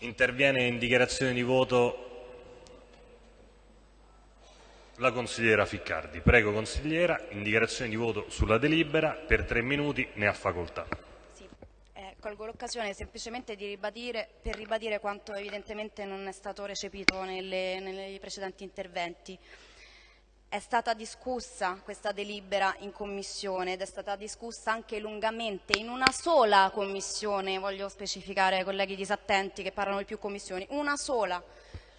Interviene in dichiarazione di voto la consigliera Ficcardi. Prego consigliera, in dichiarazione di voto sulla delibera, per tre minuti ne ha facoltà. Eh, colgo l'occasione semplicemente ribadire, per ribadire quanto evidentemente non è stato recepito nei precedenti interventi. È stata discussa questa delibera in commissione ed è stata discussa anche lungamente in una sola commissione, voglio specificare ai colleghi disattenti che parlano di più commissioni, una sola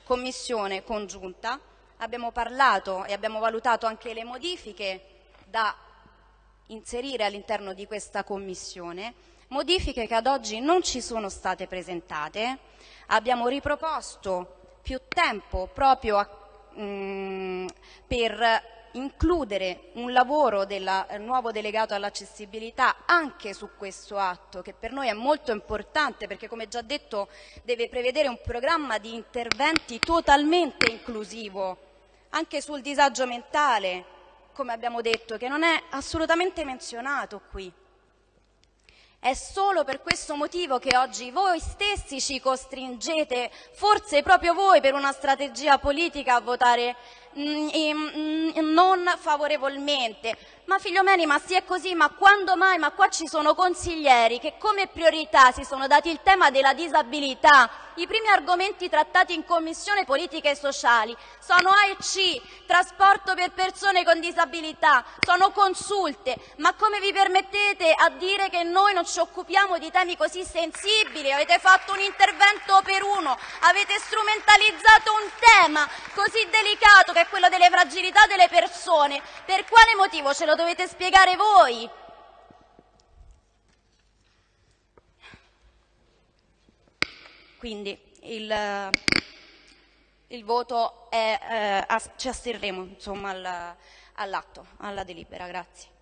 commissione congiunta. Abbiamo parlato e abbiamo valutato anche le modifiche da inserire all'interno di questa commissione, modifiche che ad oggi non ci sono state presentate. Abbiamo riproposto più tempo proprio a Mm, per includere un lavoro del eh, nuovo delegato all'accessibilità anche su questo atto che per noi è molto importante perché come già detto deve prevedere un programma di interventi totalmente inclusivo anche sul disagio mentale come abbiamo detto che non è assolutamente menzionato qui. È solo per questo motivo che oggi voi stessi ci costringete, forse proprio voi per una strategia politica, a votare mm, mm, non favorevolmente. Ma figlio Meni, ma sì è così, ma quando mai? Ma qua ci sono consiglieri che come priorità si sono dati il tema della disabilità, i primi argomenti trattati in Commissione Politiche Sociali sono A e C, trasporto per persone con disabilità, sono consulte. Ma come vi permettete a dire che noi non ci occupiamo di temi così sensibili? Avete fatto un intervento per uno, avete strumentalizzato un tema così delicato che è quello delle fragilità delle persone. Per quale motivo ce lo dovete spiegare voi? Quindi il, il voto è, eh, ci asterremo insomma, all'atto, alla delibera. Grazie.